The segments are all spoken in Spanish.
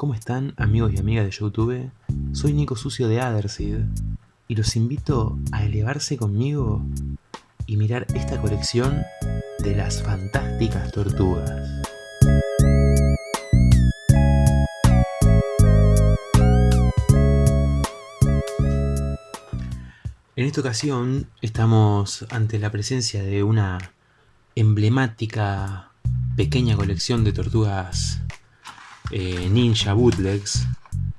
¿Cómo están amigos y amigas de Youtube? Soy Nico Sucio de Adersid y los invito a elevarse conmigo y mirar esta colección de las fantásticas tortugas. En esta ocasión estamos ante la presencia de una emblemática pequeña colección de tortugas eh, Ninja Bootlegs.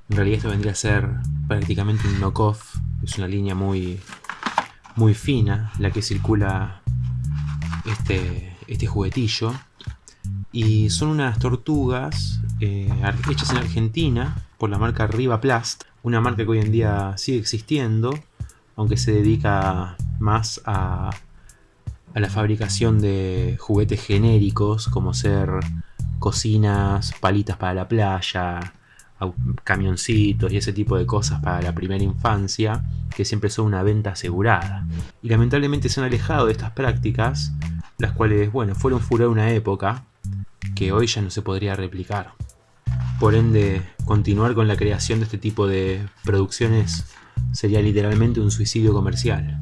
En realidad esto vendría a ser prácticamente un knockoff. Es una línea muy, muy fina la que circula este, este juguetillo. Y son unas tortugas eh, hechas en Argentina por la marca Riva Plast. Una marca que hoy en día sigue existiendo, aunque se dedica más a, a la fabricación de juguetes genéricos como ser cocinas, palitas para la playa, camioncitos y ese tipo de cosas para la primera infancia, que siempre son una venta asegurada. Y lamentablemente se han alejado de estas prácticas, las cuales, bueno, fueron furor una época, que hoy ya no se podría replicar. Por ende, continuar con la creación de este tipo de producciones sería literalmente un suicidio comercial.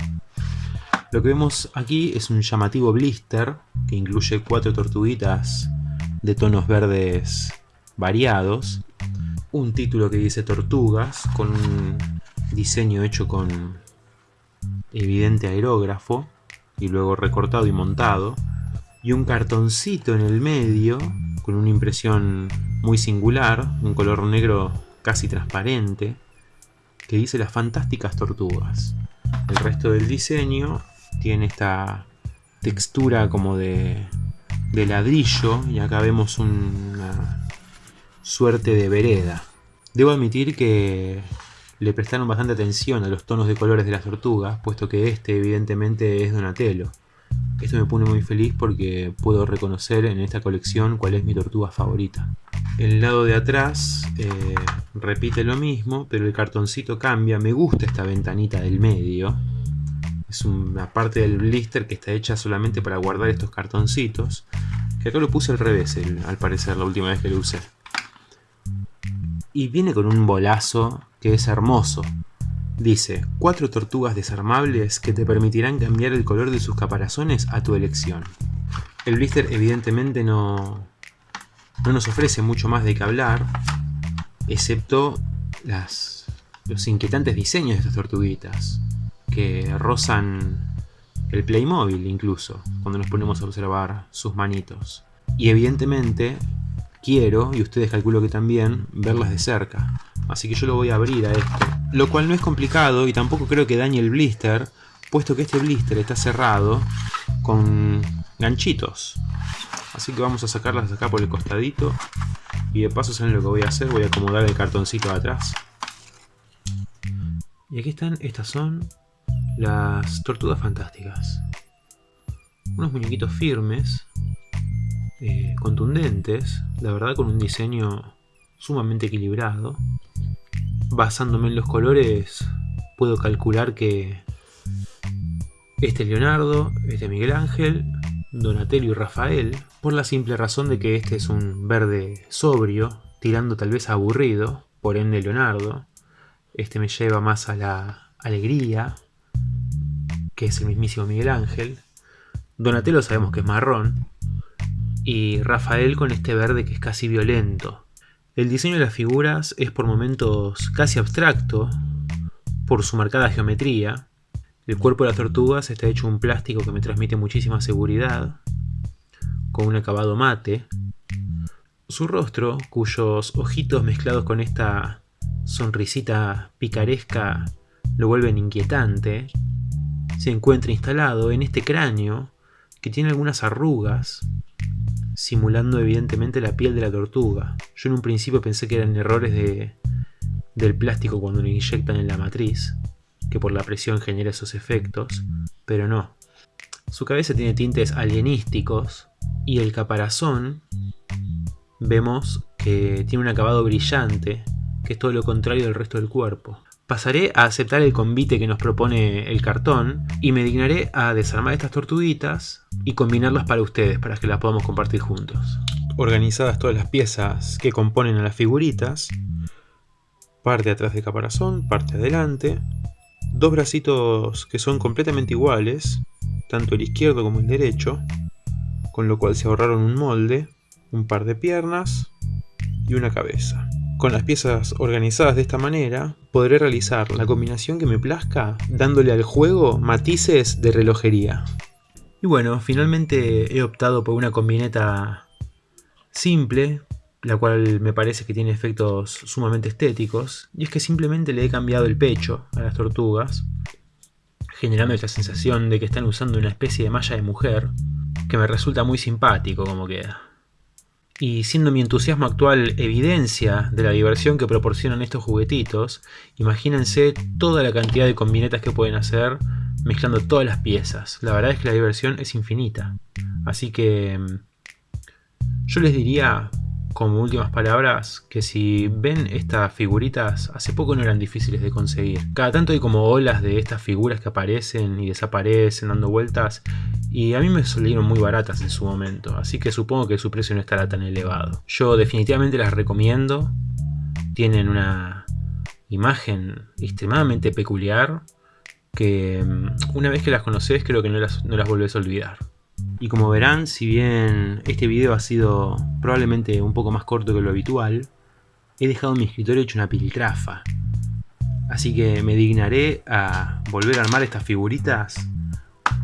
Lo que vemos aquí es un llamativo blister que incluye cuatro tortuguitas de tonos verdes variados, un título que dice Tortugas, con un diseño hecho con evidente aerógrafo, y luego recortado y montado, y un cartoncito en el medio, con una impresión muy singular, un color negro casi transparente, que dice las fantásticas tortugas. El resto del diseño tiene esta textura como de de ladrillo y acá vemos una suerte de vereda. Debo admitir que le prestaron bastante atención a los tonos de colores de las tortugas, puesto que este evidentemente es Donatello. Esto me pone muy feliz porque puedo reconocer en esta colección cuál es mi tortuga favorita. El lado de atrás eh, repite lo mismo, pero el cartoncito cambia. Me gusta esta ventanita del medio. Es una parte del blister que está hecha solamente para guardar estos cartoncitos. Que acá lo puse al revés, al parecer, la última vez que lo usé. Y viene con un bolazo que es hermoso. Dice, cuatro tortugas desarmables que te permitirán cambiar el color de sus caparazones a tu elección. El blister evidentemente no, no nos ofrece mucho más de qué hablar, excepto las, los inquietantes diseños de estas tortuguitas, que rozan el Playmobil incluso, cuando nos ponemos a observar sus manitos. Y evidentemente quiero, y ustedes calculo que también, verlas de cerca. Así que yo lo voy a abrir a esto. Lo cual no es complicado y tampoco creo que dañe el blister, puesto que este blister está cerrado con ganchitos. Así que vamos a sacarlas acá por el costadito. Y de paso, ¿saben lo que voy a hacer? Voy a acomodar el cartoncito de atrás. Y aquí están, estas son las tortugas fantásticas. Unos muñequitos firmes, eh, contundentes, la verdad con un diseño sumamente equilibrado. Basándome en los colores, puedo calcular que este es Leonardo, este es Miguel Ángel, Donatello y Rafael, por la simple razón de que este es un verde sobrio, tirando tal vez aburrido, por ende Leonardo. Este me lleva más a la alegría, que es el mismísimo Miguel Ángel. Donatello sabemos que es marrón. Y Rafael con este verde que es casi violento. El diseño de las figuras es por momentos casi abstracto, por su marcada geometría. El cuerpo de las tortugas está hecho un plástico que me transmite muchísima seguridad, con un acabado mate. Su rostro, cuyos ojitos mezclados con esta sonrisita picaresca lo vuelven inquietante, se encuentra instalado en este cráneo que tiene algunas arrugas, simulando evidentemente la piel de la tortuga. Yo en un principio pensé que eran errores de, del plástico cuando lo inyectan en la matriz, que por la presión genera esos efectos, pero no. Su cabeza tiene tintes alienísticos y el caparazón vemos que tiene un acabado brillante, que es todo lo contrario del resto del cuerpo. Pasaré a aceptar el convite que nos propone el cartón y me dignaré a desarmar estas tortuguitas y combinarlas para ustedes, para que las podamos compartir juntos. organizadas todas las piezas que componen a las figuritas. Parte atrás del caparazón, parte adelante. Dos bracitos que son completamente iguales, tanto el izquierdo como el derecho, con lo cual se ahorraron un molde, un par de piernas y una cabeza. Con las piezas organizadas de esta manera, podré realizar la combinación que me plazca, dándole al juego matices de relojería. Y bueno, finalmente he optado por una combineta simple, la cual me parece que tiene efectos sumamente estéticos, y es que simplemente le he cambiado el pecho a las tortugas, generando esta sensación de que están usando una especie de malla de mujer, que me resulta muy simpático como queda. Y siendo mi entusiasmo actual evidencia de la diversión que proporcionan estos juguetitos, imagínense toda la cantidad de combinetas que pueden hacer mezclando todas las piezas. La verdad es que la diversión es infinita. Así que mm, yo les diría, como últimas palabras, que si ven estas figuritas, hace poco no eran difíciles de conseguir. Cada tanto hay como olas de estas figuras que aparecen y desaparecen dando vueltas y a mí me salieron muy baratas en su momento, así que supongo que su precio no estará tan elevado. Yo definitivamente las recomiendo, tienen una imagen extremadamente peculiar que mm, una vez que las conoces creo que no las, no las volvés a olvidar. Y como verán, si bien este video ha sido probablemente un poco más corto que lo habitual, he dejado mi escritorio hecho una piltrafa. Así que me dignaré a volver a armar estas figuritas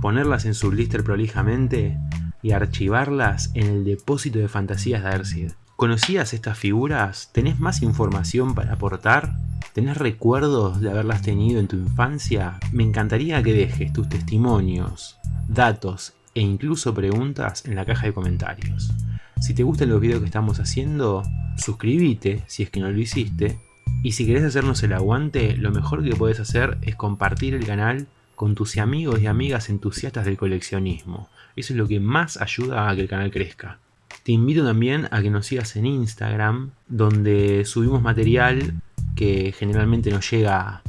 ponerlas en su blister prolijamente y archivarlas en el depósito de fantasías de Ersid. ¿Conocías estas figuras? ¿Tenés más información para aportar? ¿Tenés recuerdos de haberlas tenido en tu infancia? Me encantaría que dejes tus testimonios, datos e incluso preguntas en la caja de comentarios. Si te gustan los videos que estamos haciendo, suscríbete si es que no lo hiciste. Y si querés hacernos el aguante, lo mejor que puedes hacer es compartir el canal con tus amigos y amigas entusiastas del coleccionismo. Eso es lo que más ayuda a que el canal crezca. Te invito también a que nos sigas en Instagram, donde subimos material que generalmente nos llega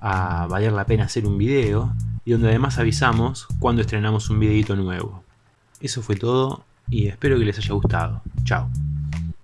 a valer la pena hacer un video y donde además avisamos cuando estrenamos un videito nuevo. Eso fue todo y espero que les haya gustado. Chao.